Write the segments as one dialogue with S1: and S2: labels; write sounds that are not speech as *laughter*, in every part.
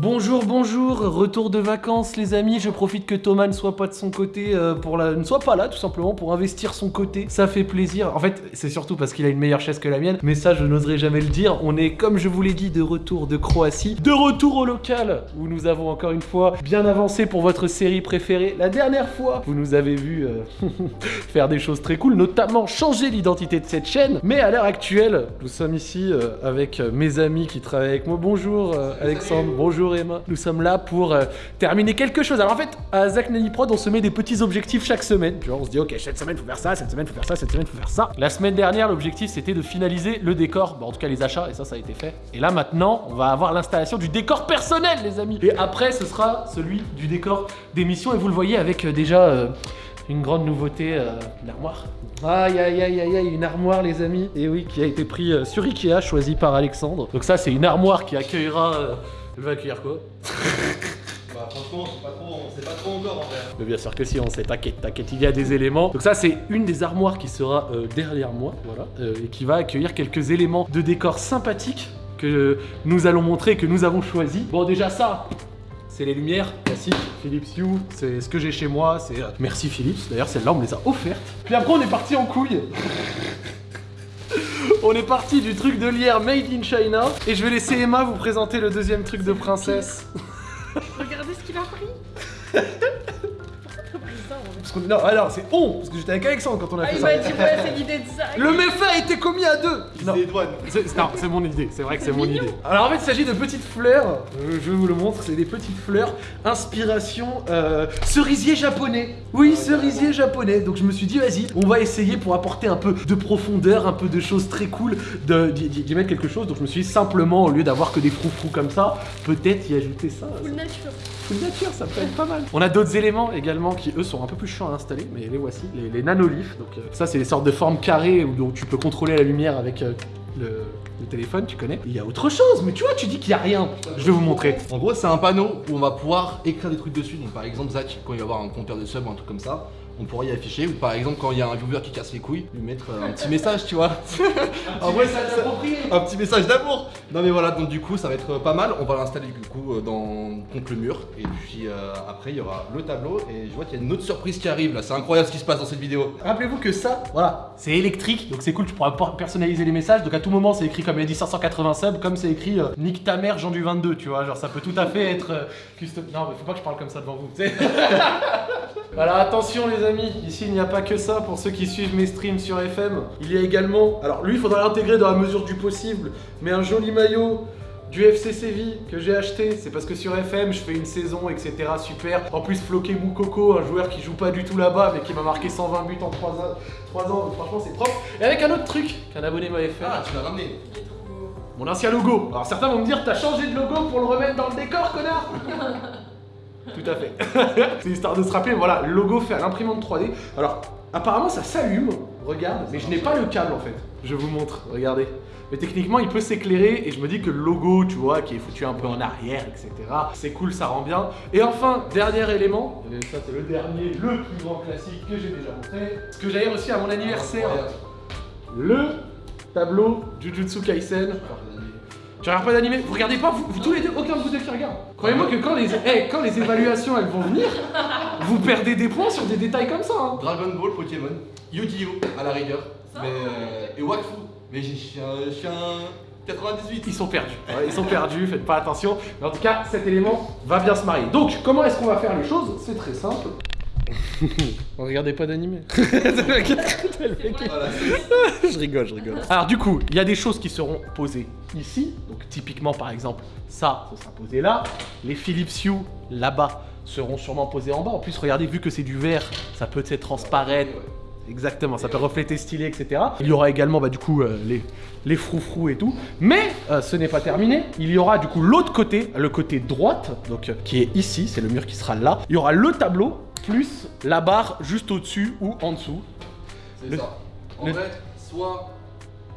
S1: Bonjour, bonjour, retour de vacances les amis, je profite que Thomas ne soit pas de son côté, euh, pour ne soit pas là tout simplement pour investir son côté, ça fait plaisir. En fait, c'est surtout parce qu'il a une meilleure chaise que la mienne, mais ça je n'oserais jamais le dire. On est, comme je vous l'ai dit, de retour de Croatie, de retour au local, où nous avons encore une fois bien avancé pour votre série préférée. La dernière fois, vous nous avez vu euh, *laughs* faire des choses très cool, notamment changer l'identité de cette chaîne, mais à l'heure actuelle, nous sommes ici euh, avec mes amis qui travaillent avec moi. Bonjour Alexandre, bonjour Emma. Nous sommes là pour euh, terminer quelque chose. Alors en fait, à Zach Nanny Prod, on se met des petits objectifs chaque semaine. Vois, on se dit, ok, cette semaine, faut faire ça, cette semaine, faut faire ça, cette semaine, faut faire ça. La semaine dernière, l'objectif, c'était de finaliser le décor, bon, en tout cas les achats, et ça, ça a été fait. Et là, maintenant, on va avoir l'installation du décor personnel, les amis. Et après, ce sera celui du décor d'émission, et vous le voyez avec euh, déjà... euh, une grande nouveauté, euh, l'armoire. Aïe aïe aïe aïe aïe, une armoire les amis. Et oui, qui a été pris euh, sur Ikea, choisi par Alexandre. Donc ça c'est une armoire qui accueillera... euh, Elle va accueillir quoi *laughs*
S2: Bah franchement, c'est pas trop, on sait pas trop encore en vrai.
S1: Mais bien sûr que si, on sait, t'inquiète, t'inquiète, il y a des éléments. Donc ça c'est une des armoires qui sera euh, derrière moi, voilà, euh, et qui va accueillir quelques éléments de décor sympathiques que nous allons montrer, que nous avons choisi. Bon déjà ça, c'est les lumières classiques Philips Hue, c'est ce que j'ai chez moi, c'est... euh, Merci Philips, d'ailleurs celle-là on me les a offertes. Puis après on est parti en couille *laughs* On est parti du truc de lierre Made in China et je vais laisser Emma vous présenter le deuxième truc de princesse.
S3: Regardez ce qu'il a pris *laughs*
S1: Parce qu'on- non, alors c'est on, parce que j'étais avec Alexandre quand on a
S3: Ah,
S1: fait
S3: il
S1: ça.
S3: m'a dit ouais, c'est l'idée de ça
S1: Le méfait a été commis à deux Non,
S2: C'est les douanes.
S1: c'est non, c'est mon idée, c'est vrai que c'est mon
S3: mignon.
S1: idée. Alors en fait, il s'agit de petites fleurs, euh, je vous le montre, c'est des petites fleurs inspiration euh, cerisier japonais. Oui, cerisier japonais. Donc je me suis dit, vas-y, on va essayer pour apporter un peu de profondeur, un peu de choses très cool, de- d'y d'y mettre quelque chose. Donc je me suis dit, simplement, au lieu d'avoir que des froufrous comme ça, peut-être y ajouter ça.
S3: Full nature.
S1: Full nature, ça peut être pas mal. On a d'autres éléments également qui eux sont un peu plus à installer, mais les voici, les, les. Donc euh, ça c'est des sortes de formes carrées où tu peux contrôler la lumière avec euh, le, téléphone, tu connais. Il y a autre chose, mais tu vois, tu dis qu'il y a rien. Je vais vous montrer.
S2: En gros, c'est un panneau où on va pouvoir écrire des trucs dessus. Donc, par exemple, Zach, quand il va avoir un compteur de sub ou un truc comme ça, on pourra y afficher. Ou par exemple, quand il y a un viewer qui casse les couilles, lui mettre euh, un petit message, tu vois. *laughs* en vrai, ça, ça- un petit message d'amour. Non, mais voilà, donc du coup, ça va être euh, pas mal. On va l'installer du coup euh, dans... contre le mur. Et puis euh, après, il y aura le tableau. Et je vois qu'il y a une autre surprise qui arrive là. C'est incroyable ce qui se passe dans cette vidéo.
S1: Rappelez-vous que ça, voilà, c'est électrique, donc c'est cool, tu pourras personnaliser les messages. Donc à tout moment, c'est écrit comme il a dit 580 subs, comme c'est écrit euh, Nique ta mère, Jean du 22, tu vois. Genre ça peut tout à fait être custom. Non, mais faut pas que je parle comme ça devant vous. *laughs* Alors attention les amis, ici il n'y a pas que ça pour ceux qui suivent mes streams sur FM. Il y a également, alors lui il faudra l'intégrer dans la mesure du possible, mais un joli maillot du FC Séville que j'ai acheté, c'est parce que sur FM je fais une saison etc super. En plus Floqué Moukoko, un joueur qui joue pas du tout là-bas mais qui m'a marqué 120 buts en 3 ans, 3 ans donc franchement c'est propre. Et avec un autre truc qu'un abonné m'avait fait,
S2: Ah, tu l'as ramené.
S3: Il est trop beau.
S1: mon ancien logo. Alors certains vont me dire t'as changé de logo pour le remettre dans le décor connard *laughs* Tout à fait. *laughs* c'est histoire de se rappeler, voilà, logo fait à l'imprimante 3D. Alors, apparemment ça s'allume, regarde, mais je n'ai pas le câble en fait. Je vous montre, regardez. Mais techniquement, il peut s'éclairer et je me dis que le logo, tu vois, qui est foutu un peu en arrière, etc. C'est cool, ça rend bien. Et enfin, dernier élément, et ça c'est le dernier, le plus grand classique que j'ai déjà montré, ce que j'avais reçu à mon anniversaire, le tableau Jujutsu Kaisen. Tu regardes pas d'animé Vous regardez pas vous, vous tous les deux Aucun de vous deux qui regarde. Croyez-moi que quand les, eh, quand les évaluations elles vont venir, vous perdez des points sur des détails comme ça. hein.
S2: Dragon Ball, Pokémon, Yu-Gi-Oh! à la rigueur, mais, euh, et Wakfu. Mais j'ai- je suis un, je suis un 98.
S1: Ils sont perdus. Ouais, ils sont perdus, faites pas attention. Mais en tout cas, cet élément va bien se marier. Donc, comment est-ce qu'on va faire les choses? C'est très simple. *laughs* Regardez pas d'animé. *laughs* Je rigole, je rigole. Alors du coup, il y a des choses qui seront posées ici. Donc typiquement par exemple, ça, ce sera posé là. Les Philips Hue là-bas seront sûrement posés en bas. En plus, regardez, vu que c'est du verre, ça peut être transparent. Exactement, ça peut refléter stylé, etc. Il y aura également bah, du coup euh, les, les froufrous et tout. Mais euh, ce n'est pas terminé. Il y aura du coup l'autre côté, le côté droite, donc euh, qui est ici, c'est le mur qui sera là. Il y aura le tableau plus la barre juste au-dessus ou en dessous.
S2: C'est
S1: Le-
S2: ça. En
S1: le-
S2: vrai, soit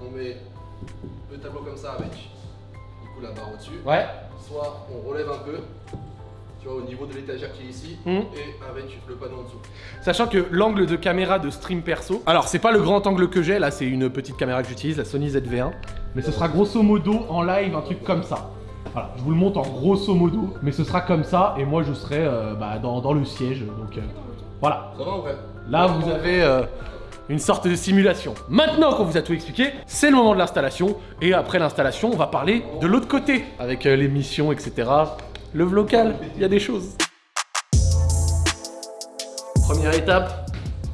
S2: on met le tableau comme ça avec du coup la barre au-dessus,
S1: Ouais.
S2: soit on relève un peu, tu vois, au niveau de l'étagère qui est ici,
S1: Mhm.
S2: et avec le panneau en dessous.
S1: Sachant que l'angle de caméra de stream perso, alors c'est pas le grand angle que j'ai, là c'est une petite caméra que j'utilise, la Sony ZV1, mais ce sera grosso modo en live un truc comme ça. Voilà, je vous le montre en grosso modo, mais ce sera comme ça, et moi je serai euh, bah, dans, dans le siège, donc euh, voilà.
S2: Ça va en vrai?
S1: Là, vous avez euh, une sorte de simulation. Maintenant qu'on vous a tout expliqué, c'est le moment de l'installation. Et après l'installation, on va parler de l'autre côté, avec les missions, etc. Le vlocal, il y a des choses. Première étape,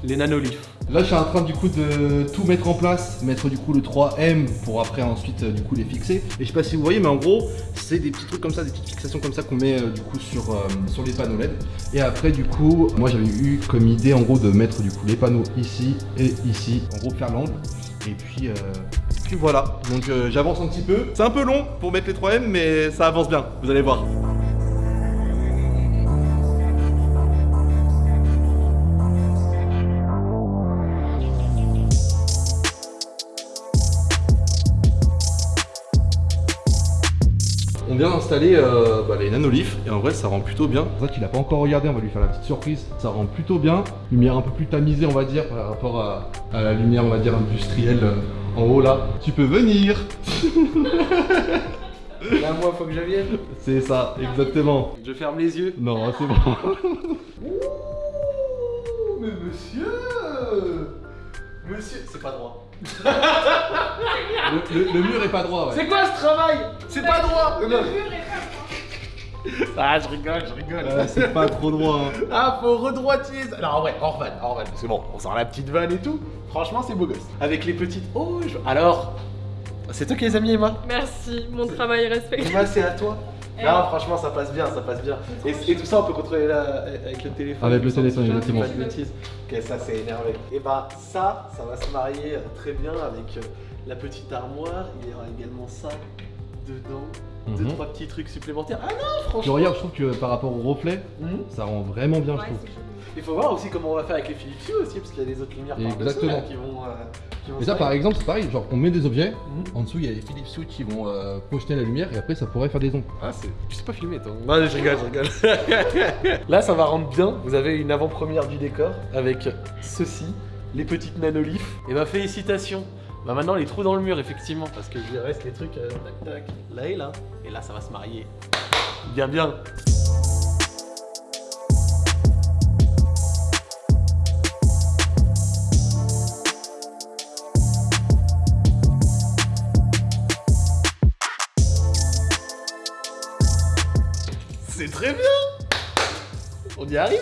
S1: les nanoliths.
S2: Là, je suis en train du coup de tout mettre en place, mettre du coup le 3M pour après ensuite euh, du coup les fixer. Et je sais pas si vous voyez, mais en gros, c'est des petits trucs comme ça, des petites fixations comme ça qu'on met euh, du coup sur, euh, sur les panneaux LED. Et après, du coup, moi j'avais eu comme idée en gros de mettre du coup les panneaux ici et ici, en gros faire l'angle. Et puis, euh, puis voilà. Donc j'avance un petit peu. C'est un peu long pour mettre les 3M, mais ça avance bien. Vous allez voir. On vient d'installer euh, bah, les nanoliths et en vrai ça rend plutôt bien. C'est vrai qu'il a pas encore regardé, on va lui faire la petite surprise. Ça rend plutôt bien. Lumière un peu plus tamisée on va dire par rapport à, à la lumière on va dire industrielle euh, en haut là. Tu peux venir *laughs*
S1: Là, moi, faut que je vienne.
S2: C'est ça, exactement.
S1: Je ferme les yeux.
S2: Non, c'est bon. *laughs*
S1: mais monsieur Monsieur, c'est pas droit.
S2: Le, le- le mur est pas droit ouais.
S1: C'est quoi ce travail? C'est pas droit
S3: Le mur est pas
S1: Ah, je rigole, je rigole.
S2: C'est pas trop droit. hein.
S1: Ah, faut redroitier ça. Non, ouais, hors vanne, hors vanne. C'est bon, on sort la petite vanne et tout. Franchement, c'est beau gosse. Avec les petites. Oh, je- alors. C'est toi qui les as mis, Emma?
S3: Merci, mon travail est respecté.
S1: Emma, c'est à toi.
S3: Eh.
S1: Non, franchement, ça passe bien, ça passe bien. Et, et tout ça, on peut contrôler là, avec le téléphone.
S2: Avec le téléphone,
S1: je
S2: exactement.
S1: Pas de bêtises. Ok, ça, c'est énervé. Et bah, ça, ça va se marier euh, très bien avec euh, la petite armoire. Il y aura également ça dedans. Deux,
S2: Mhm.
S1: trois petits trucs supplémentaires. Ah non, franchement.
S2: regarde, je trouve que par rapport au reflet,
S1: Mhm.
S2: ça rend vraiment bien, je
S3: Ouais,
S2: trouve.
S1: Il faut voir aussi comment on va faire avec les Philips Hue aussi, parce qu'il y a des autres lumières par-dessus,
S2: Exactement.
S1: là, qui vont. euh, qui vont
S2: Et ça, par exemple, c'est pareil. Genre, on met des objets.
S1: Mhm.
S2: En dessous, il y a les Philips Hue qui vont euh, projeter la lumière et après, ça pourrait faire des ombres.
S1: Ah, c'est. Tu sais pas filmer, toi Non, je rigole, je rigole. *laughs* Là, ça va rendre bien. Vous avez une avant-première du décor avec ceci, les petites nanoliths. Et bah, félicitations. Bah, maintenant, les trous dans le mur, effectivement, parce que il reste les trucs. euh, tac, tac, là et là. Et là, ça va se marier. Bien, bien. On y est arrivé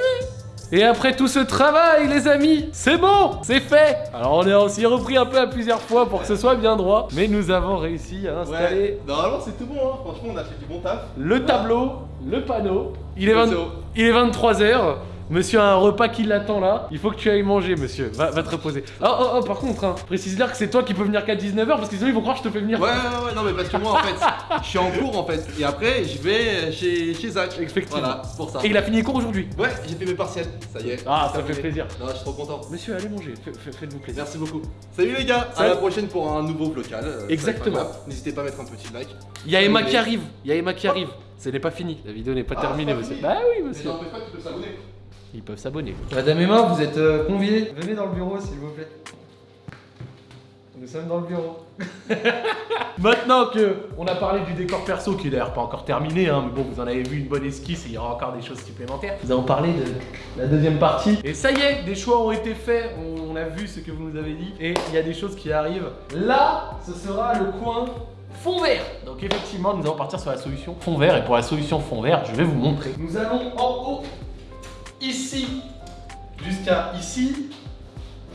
S1: Et après tout ce travail, les amis, c'est bon C'est fait Alors on a aussi repris un peu à plusieurs fois pour que ce soit bien droit, mais nous avons réussi à installer
S2: normalement, c'est tout bon. Hein. Franchement, on a fait du bon taf.
S1: le tableau, le panneau. Il est,
S2: Le
S1: 20
S2: zéro.
S1: il est 23h. Monsieur a un repas qui l'attend là. Il faut que tu ailles manger, monsieur. Va, va te reposer. Oh, oh, oh, par contre, hein, précise-leur que c'est toi qui peux venir qu'à 19h parce que sinon ils vont croire que je te fais venir.
S2: Ouais, ouais, ouais, non, mais parce que moi, en fait, je suis en cours en fait. Et après, je vais chez, chez Zach.
S1: Effectivement.
S2: Voilà, pour ça.
S1: Et il a fini les cours aujourd'hui.
S2: Ouais, j'ai fait mes partiels. Ça y est.
S1: Ah, ça fait plaisir.
S2: Non, je suis trop content.
S1: Monsieur, allez manger. Faites-vous plaisir.
S2: Merci beaucoup. Salut les gars, à la prochaine pour un nouveau local. euh,
S1: Exactement.
S2: N'hésitez pas à mettre un petit like.
S1: Il y a Emma
S2: Mais-
S1: qui arrive. Il y a Emma qui arrive. Ce n'est pas fini. La vidéo n'est pas
S2: Ah,
S1: terminée, monsieur. Bah oui,
S2: Mais
S1: monsieur.
S2: n'empêche pas tu peux s'abonner.
S1: Ils peuvent s'abonner.
S4: Madame Emma, vous êtes euh, conviée. Venez dans le bureau, s'il vous plaît. Nous sommes dans le bureau. *laughs*
S1: Maintenant que on a parlé du décor perso, qui est d'ailleurs pas encore terminé, hein, mais bon, vous en avez vu une bonne esquisse et il y aura encore des choses supplémentaires. Nous allons parler de la deuxième partie. Et ça y est, des choix ont été faits. On a vu ce que vous nous avez dit et il y a des choses qui arrivent. Là, ce sera le coin fond vert. Donc effectivement, nous allons partir sur la solution fond vert et pour la solution fond vert, je vais vous montrer. Nous allons en haut, ici, jusqu'à ici,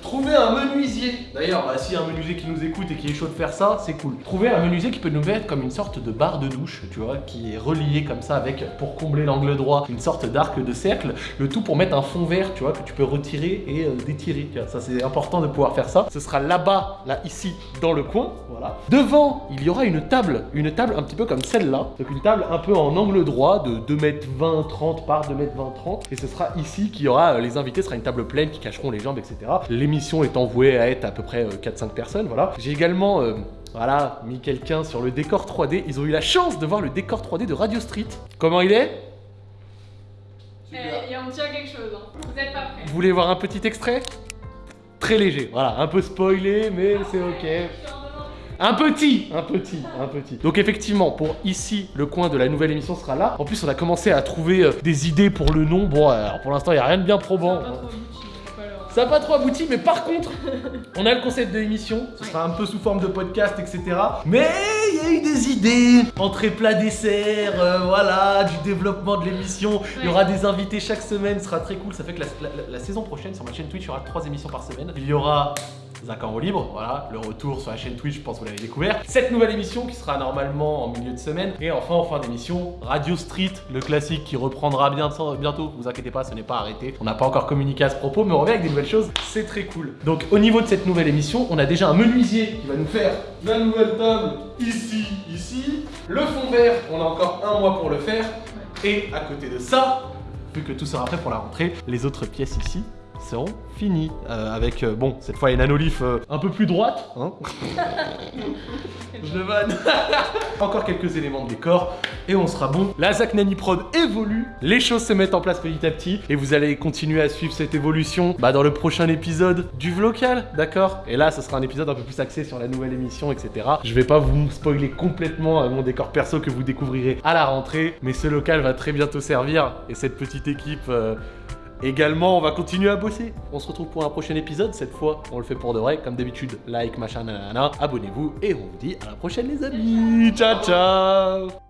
S1: Trouver un menuisier. D'ailleurs, bah, a un menuisier qui nous écoute et qui est chaud de faire ça, c'est cool. Trouver un menuisier qui peut nous mettre comme une sorte de barre de douche, tu vois, qui est relié comme ça avec, pour combler l'angle droit, une sorte d'arc de cercle. Le tout pour mettre un fond vert, tu vois, que tu peux retirer et euh, détirer. Ça, c'est important de pouvoir faire ça. Ce sera là-bas, là, ici, dans le coin. Voilà. Devant, il y aura une table. Une table un petit peu comme celle-là. Donc une table un peu en angle droit de 2m20, 30 par 2m20, 30. Et ce sera ici qu'il y aura, euh, les invités, ce sera une table pleine qui cacheront les jambes, etc. L'émission étant vouée à être à peu près euh, 4-5 personnes, voilà. J'ai également, euh, voilà, mis quelqu'un sur le décor 3D. Ils ont eu la chance de voir le décor 3D de Radio Street. Comment il est?
S3: Eh, et on tient quelque chose, hein. Vous êtes pas prêts.
S1: Vous voulez voir un petit extrait? Très léger, voilà, un peu spoilé, mais c'est ok. Un petit, un petit, un petit. Donc effectivement, pour ici, le coin de la nouvelle émission sera là. En plus, on a commencé à trouver euh, des idées pour le nom. Bon, alors pour l'instant, il n'y a rien de bien probant.
S3: Pas trop
S1: Ça n'a pas trop abouti, mais par contre, *laughs* on a le concept de l'émission. Ce sera un peu sous forme de podcast, etc. Mais il y a eu des idées. Entrée plat dessert, euh, voilà, du développement de l'émission. Il y aura des invités chaque semaine, ce sera très cool. Ça fait que la, la- la saison prochaine, sur ma chaîne Twitch, il y aura trois émissions par semaine. Il y aura Zach en roue libre, voilà, le retour sur la chaîne Twitch, je pense que vous l'avez découvert. Cette nouvelle émission qui sera normalement en milieu de semaine. Et enfin, en fin d'émission, Radio Street, le classique qui reprendra bientôt, bientôt. Vous inquiétez pas, ce n'est pas arrêté. On n'a pas encore communiqué à ce propos, mais on revient avec des nouvelles choses. C'est très cool. Donc, au niveau de cette nouvelle émission, on a déjà un menuisier qui va nous faire la nouvelle table ici, ici. Le fond vert, on a encore un mois pour le faire. Et à côté de ça, vu que tout sera prêt pour la rentrée, les autres pièces ici seront finies. Euh, avec, euh, bon, cette fois une nanolif euh, un peu plus droite. Hein *laughs* Je vanne. *laughs* Encore quelques éléments de décor et on sera bon. La Zach Nani Prod évolue, les choses se mettent en place petit à petit et vous allez continuer à suivre cette évolution bah, dans le prochain épisode du Vlocal, d'accord? Et là, ce sera un épisode un peu plus axé sur la nouvelle émission, etc. Je vais pas vous spoiler complètement mon décor perso que vous découvrirez à la rentrée, mais ce local va très bientôt servir et cette petite équipe. Également, on va continuer à bosser. On se retrouve pour un prochain épisode. Cette fois, on le fait pour de vrai. Comme d'habitude, like, machin, nanana. Abonnez-vous et on vous dit à la prochaine, les amis. Ciao, ciao